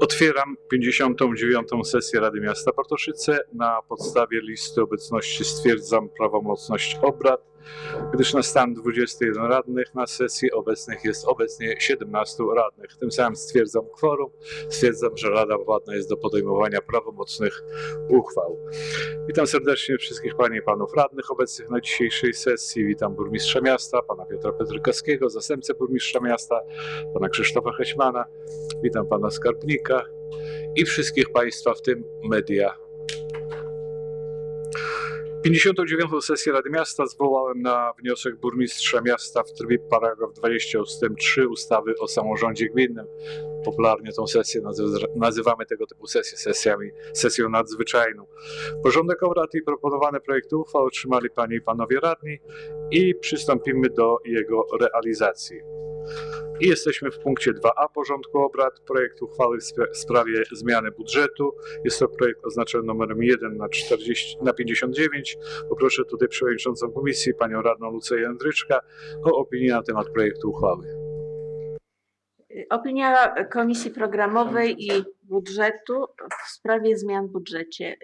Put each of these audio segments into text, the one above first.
Otwieram 59. sesję Rady Miasta Bartoszyce. Na podstawie listy obecności stwierdzam prawomocność obrad, gdyż na stan 21 radnych na sesji obecnych jest obecnie 17 radnych. Tym samym stwierdzam kworum, stwierdzam, że Rada władna jest do podejmowania prawomocnych uchwał. Witam serdecznie wszystkich Panie i Panów Radnych obecnych na dzisiejszej sesji. Witam Burmistrza Miasta, Pana Piotra Petrykowskiego, Zastępcę Burmistrza Miasta, Pana Krzysztofa Heśmana, witam Pana Skarbnika i wszystkich Państwa, w tym media. 59. sesję Rady Miasta zwołałem na wniosek burmistrza miasta w trybie paragraf 20 ust. 3 ustawy o samorządzie gminnym. Popularnie tą sesję nazy- nazywamy tego typu sesję sesjami, sesją nadzwyczajną. Porządek obrad i proponowane projekty uchwał otrzymali Panie i Panowie Radni i przystąpimy do jego realizacji. I jesteśmy w punkcie 2a porządku obrad. Projekt uchwały w spra- w sprawie zmiany budżetu. Jest to projekt oznaczony numerem 1 na, 40, na 59. Poproszę tutaj przewodniczącą komisji, panią radną Lucję Jędryczka, o opinię na temat projektu uchwały. Opinia Komisji Programowej i Budżetu w sprawie zmian w budżecie.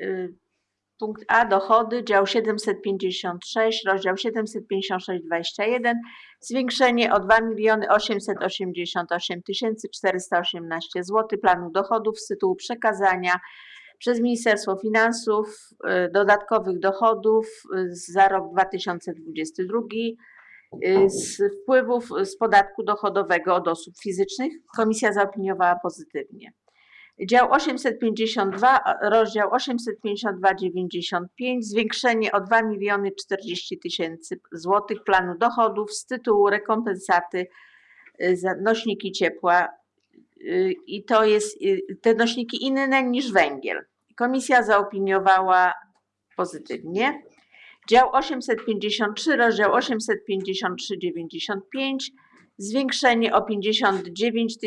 Punkt A dochody, dział 756, rozdział 756,21, zwiększenie o 2 miliony 888 418 zł planu dochodów z tytułu przekazania przez Ministerstwo Finansów y, dodatkowych dochodów y, za rok 2022 y, z wpływów z podatku dochodowego od osób fizycznych. Komisja zaopiniowała pozytywnie. Dział 852, rozdział 852,95, zwiększenie o 2 miliony 40 tysięcy złotych planu dochodów z tytułu rekompensaty y, za nośniki ciepła y, i to jest y, te nośniki inne niż węgiel. Komisja zaopiniowała pozytywnie. Dział 853, rozdział 853,95, zwiększenie o 59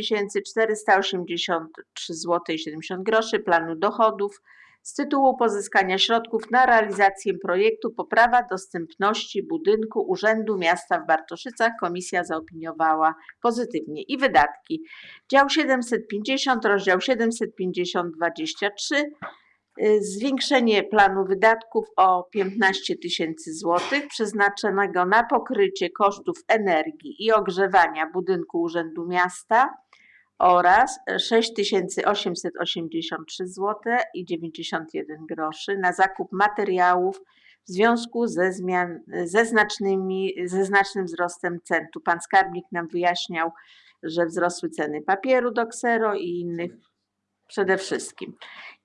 483 zł 70 groszy planu dochodów z tytułu pozyskania środków na realizację projektu Poprawa dostępności budynku Urzędu Miasta w Bartoszycach. Komisja zaopiniowała pozytywnie. I wydatki. Dział 750, rozdział 750, 23 y, zwiększenie planu wydatków o 15 tysięcy złotych przeznaczonego na pokrycie kosztów energii i ogrzewania budynku Urzędu Miasta oraz 6883 zł i 91 groszy na zakup materiałów w związku ze, zmian, ze, znacznymi, ze znacznym wzrostem cen. Tu pan skarbnik nam wyjaśniał, że wzrosły ceny papieru do ksero i innych przede wszystkim.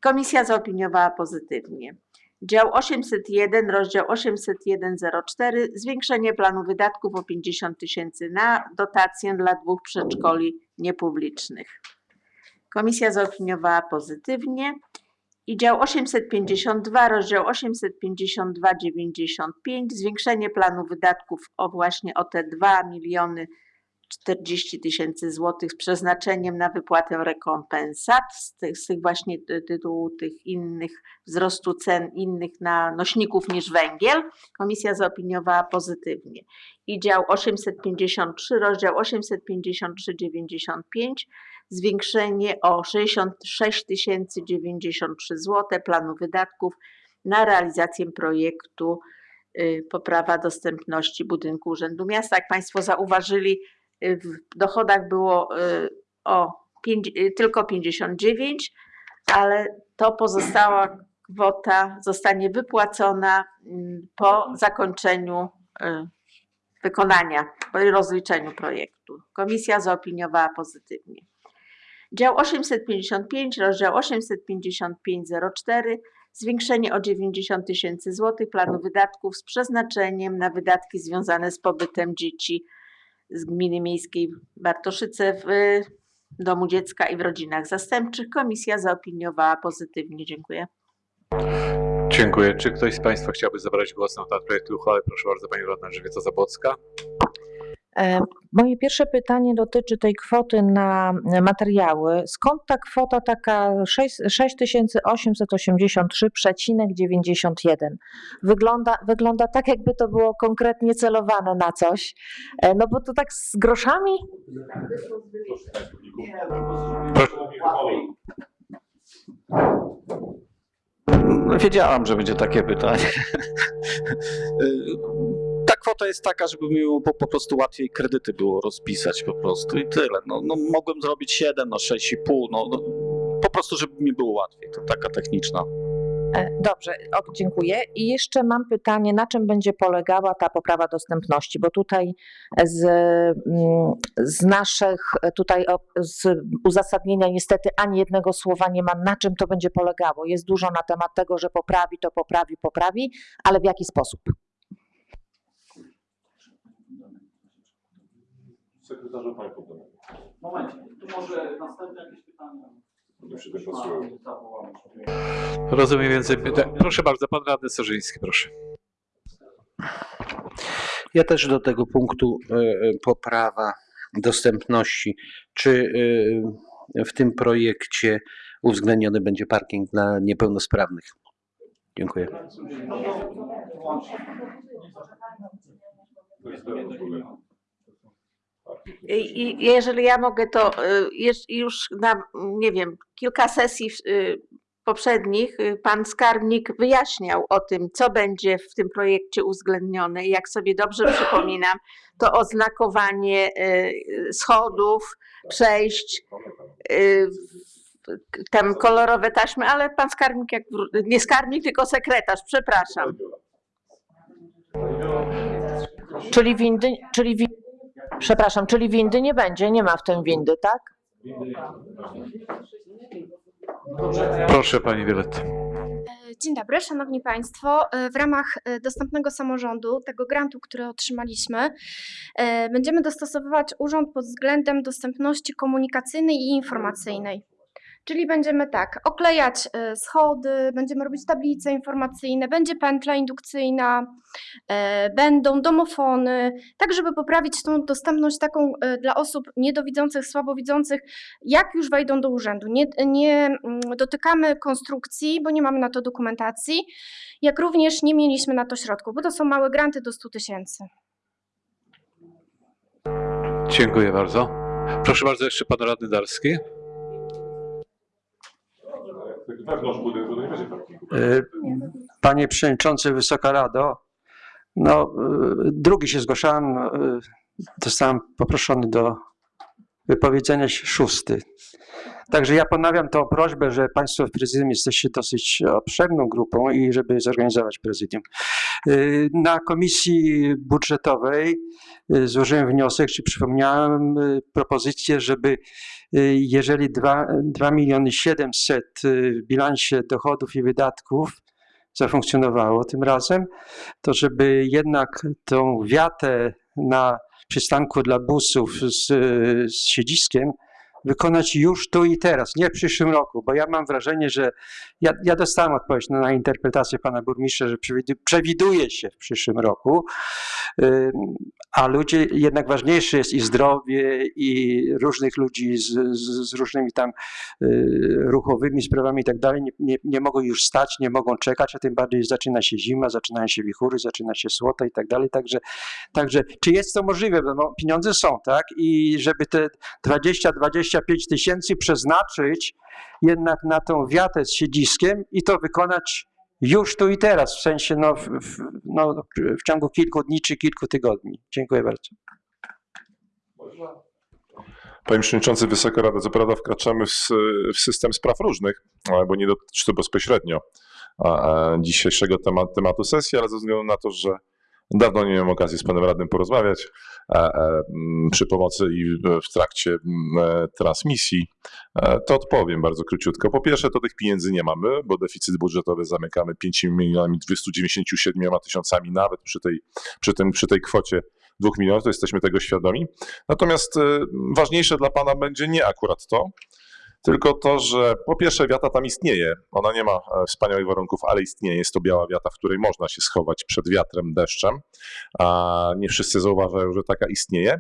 Komisja zaopiniowała pozytywnie. Dział 801, rozdział 801.04, zwiększenie planu wydatków o 50 tysięcy na dotację dla dwóch przedszkoli niepublicznych. Komisja zaopiniowała pozytywnie. I dział 852, rozdział 852,95, zwiększenie planu wydatków o właśnie o te 2 miliony 40 tysięcy złotych z przeznaczeniem na wypłatę rekompensat z tych, z tych właśnie ty- tytułu tych innych wzrostu cen innych na nośników niż węgiel. Komisja zaopiniowała pozytywnie. I dział 853, rozdział 853,95 zwiększenie o 66 093 zł planu wydatków na realizację projektu y, poprawa dostępności budynku Urzędu Miasta. Jak Państwo zauważyli, w dochodach było y, o pięć, y, tylko 59, ale to pozostała kwota zostanie wypłacona mm, po zakończeniu y, wykonania, po rozliczeniu projektu. Komisja zaopiniowała pozytywnie. Dział 855, rozdział 855,04, zwiększenie o 90 tysięcy złotych planu wydatków z przeznaczeniem na wydatki związane z pobytem dzieci z gminy miejskiej Bartoszyce w y, domu dziecka i w rodzinach zastępczych. Komisja zaopiniowała pozytywnie. Dziękuję. Dziękuję. Czy ktoś z Państwa chciałby zabrać głos na temat projektu uchwały? Proszę bardzo, Pani Radna Żywica Zabocka. E, moje pierwsze pytanie dotyczy tej kwoty na e, materiały. Skąd ta kwota taka 6883,91? Wygląda, wygląda tak, jakby to było konkretnie celowane na coś. E, no bo to tak z groszami? No, wiedziałam, że będzie takie pytanie. Ta kwota jest taka, żeby mi po, po prostu łatwiej kredyty było rozpisać po prostu i tyle. No, no mogłem zrobić 7, no 6,5, no, no po prostu, żeby mi było łatwiej. To taka techniczna. E, Dobrze, o, dziękuję. I jeszcze mam pytanie, na czym będzie polegała ta poprawa dostępności? Bo tutaj z, mm, z naszych tutaj z uzasadnienia niestety ani jednego słowa nie ma, na czym to będzie polegało. Jest dużo na temat tego, że poprawi, to poprawi, poprawi, ale w jaki sposób? Sekretarzu Panie Poddany. Momencie, tu może następne jakieś pytania? Rozumiem więcej pytań. Proszę bardzo, pan radny Starzyński, proszę. Ja też do tego punktu e, e, poprawa dostępności. Czy e, w tym projekcie uwzględniony będzie parking dla niepełnosprawnych? Dziękuję. To jest pewien problem. I, jeżeli ja mogę, to y, już na, nie wiem, kilka sesji y, poprzednich y, pan skarbnik wyjaśniał o tym, co będzie w tym projekcie uwzględnione. Jak sobie dobrze przypominam, to oznakowanie schodów, przejść, tam kolorowe taśmy, ale pan skarbnik, jak, nie skarbnik, tylko sekretarz, przepraszam. Czyli windy, czyli wi, przepraszam, czyli windy nie będzie, nie ma w tym windy, tak? Proszę pani Wioletta. Dzień dobry, Szanowni Państwo. E, W ramach e, dostępnego samorządu, tego grantu, który otrzymaliśmy, e, będziemy dostosowywać urząd pod względem dostępności komunikacyjnej i informacyjnej. Czyli będziemy tak, oklejać e, schody, będziemy robić tablice informacyjne, będzie pętla indukcyjna, e, będą domofony, tak żeby poprawić tą dostępność taką e, dla osób niedowidzących, słabowidzących, jak już wejdą do urzędu. Nie, nie mm, dotykamy konstrukcji, bo nie mamy na to dokumentacji, jak również nie mieliśmy na to środków, bo to są małe granty do 100 tysięcy. Dziękuję bardzo. Proszę bardzo, jeszcze pan radny Darski. Wewnątrz budynku to nie będzie parkingu. E, Panie Przewodniczący, Wysoka Rado, no, e, drugi się zgłaszałem, e, zostałem poproszony do wypowiedzenia szósty. Także ja ponawiam tą prośbę, że Państwo w prezydium jesteście dosyć obszerną grupą i żeby zorganizować prezydium. E, Na komisji budżetowej e, złożyłem wniosek, czy przypomniałem e, propozycję, żeby jeżeli 2, 2 miliony 700 w bilansie dochodów i wydatków zafunkcjonowało tym razem, to żeby jednak tą wiatę na przystanku dla busów z, z siedziskiem wykonać już tu i teraz, nie w przyszłym roku, bo ja mam wrażenie, że ja, ja dostałem odpowiedź na, na interpretację pana burmistrza, że przewidu- przewiduje się w przyszłym roku, a ludzie, jednak ważniejsze jest i zdrowie, i różnych ludzi z, z, z różnymi tam y, ruchowymi sprawami i tak dalej, nie, nie, mogą już stać, nie mogą czekać, a tym bardziej zaczyna się zima, zaczynają się wichury, zaczyna się słota i tak dalej, także, także czy jest to możliwe, no, pieniądze są, tak, i żeby te 20-25 tysięcy przeznaczyć jednak na tą wiatę z siedziskiem i to wykonać już tu i teraz, w sensie no, w, no, w ciągu kilku dni czy kilku tygodni. Dziękuję bardzo. Panie Przewodniczący, Wysoka Rada, co prawda wkraczamy w, w system spraw różnych, bo nie dotyczy to bezpośrednio dzisiejszego temat, tematu sesji, ale ze względu na to, że dawno nie miałem okazji z panem radnym porozmawiać e, e, przy pomocy i w- trakcie e, transmisji, to odpowiem bardzo króciutko. Po pierwsze, to tych pieniędzy nie mamy, bo deficyt budżetowy zamykamy 5 milionami 297 tysiącami nawet przy tej, przy tym, przy tej kwocie 2 milionów, to jesteśmy tego świadomi. Natomiast ważniejsze dla Pana będzie nie akurat to, tylko to, że po pierwsze wiata tam istnieje. Ona nie ma e, wspaniałych warunków, ale istnieje. Jest to biała wiata, w której można się schować przed wiatrem, deszczem. A nie wszyscy zauważają, że taka istnieje.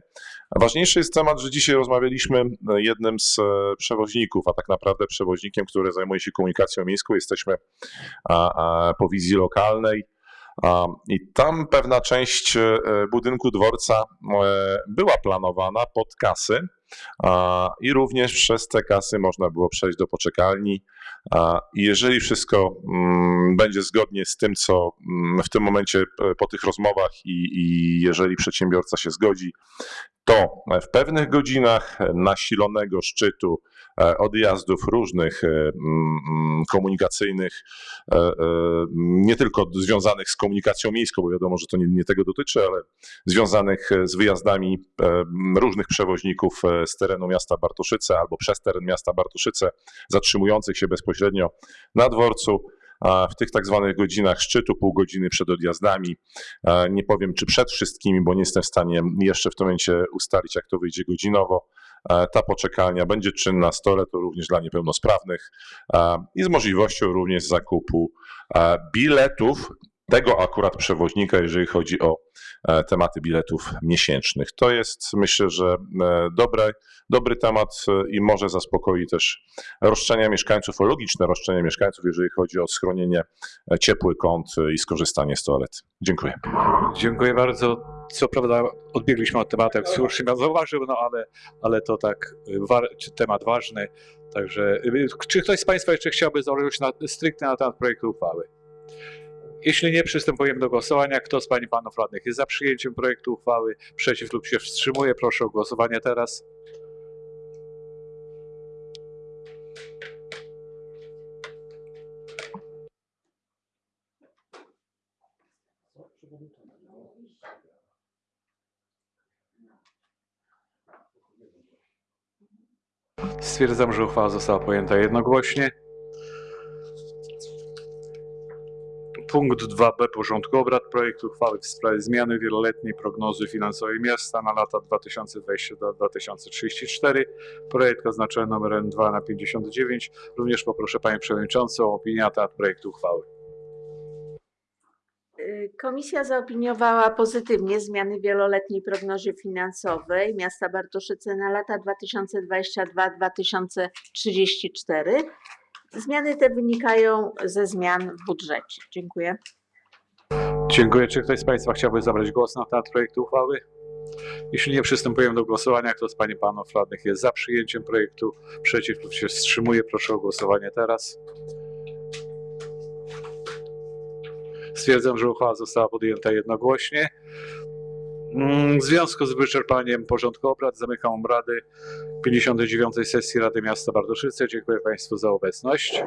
Ważniejszy jest temat, że dzisiaj rozmawialiśmy e, jednym z e, przewoźników, a tak naprawdę przewoźnikiem, który zajmuje się komunikacją miejską. Jesteśmy po wizji lokalnej. I tam pewna część e, budynku dworca e, była planowana pod kasy, I również przez te kasy można było przejść do poczekalni. I jeżeli wszystko mm, będzie zgodnie z tym, co mm, w tym momencie e, po tych rozmowach i, i jeżeli przedsiębiorca się zgodzi, to w pewnych godzinach nasilonego szczytu e, odjazdów różnych e, mm, komunikacyjnych, e, nie tylko związanych z komunikacją miejską, bo wiadomo, że to nie, nie tego dotyczy, ale związanych z wyjazdami różnych przewoźników z terenu miasta Bartoszyce albo przez teren miasta Bartoszyce, zatrzymujących się bezpośrednio na dworcu. W tych tak zwanych godzinach szczytu, pół godziny przed odjazdami, e, nie powiem czy przed wszystkimi, bo nie jestem w stanie jeszcze w tym momencie ustalić, jak to wyjdzie godzinowo. E, Ta poczekalnia będzie czynna, stole to również dla niepełnosprawnych e, i z możliwością również zakupu biletów tego akurat przewoźnika, jeżeli chodzi o e, tematy biletów miesięcznych. To jest myślę, że e, dobre, dobry temat e, i może zaspokoi też roszczenia mieszkańców, o logiczne roszczenia mieszkańców, jeżeli chodzi o schronienie, ciepły kąt i skorzystanie z toalety. Dziękuję. Dziękuję bardzo. Co prawda odbiegliśmy od tematu, jak słusznie pan zauważył, no ale, ale to tak wa- czy temat ważny. Także czy ktoś z Państwa jeszcze chciałby założyć na, stricte na temat projektu uchwały? Jeśli nie, przystępujemy do głosowania. Kto z Pań i Panów Radnych jest za przyjęciem projektu uchwały? Przeciw lub się wstrzymuje? Proszę o głosowanie teraz. Stwierdzam, że uchwała została podjęta jednogłośnie. Punkt 2b porządku obrad. Projekt uchwały w sprawie zmiany wieloletniej prognozy finansowej miasta na lata 2022-2034. Projekt oznaczony numerem 2 na 59. Również poproszę Panią Przewodniczącą o opinię na temat projektu uchwały. Komisja zaopiniowała pozytywnie zmiany wieloletniej prognozie finansowej miasta Bartoszyce na lata 2022-2034. Zmiany te wynikają ze zmian w budżecie. Dziękuję. Dziękuję. Czy ktoś z Państwa chciałby zabrać głos na temat projektu uchwały? Jeśli nie, przystępujemy do głosowania. Kto z Pań i Panów Radnych jest za przyjęciem projektu? Przeciw lub się wstrzymuje? Proszę o głosowanie teraz. Stwierdzam, że uchwała została podjęta jednogłośnie. Mm, W związku z wyczerpaniem porządku obrad zamykam obrady 59. sesji Rady Miasta Bardoszyce. Dziękuję Państwu za obecność.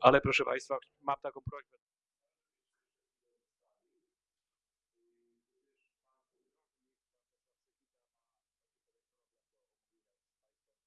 Ale proszę Państwa, mam taką prośbę.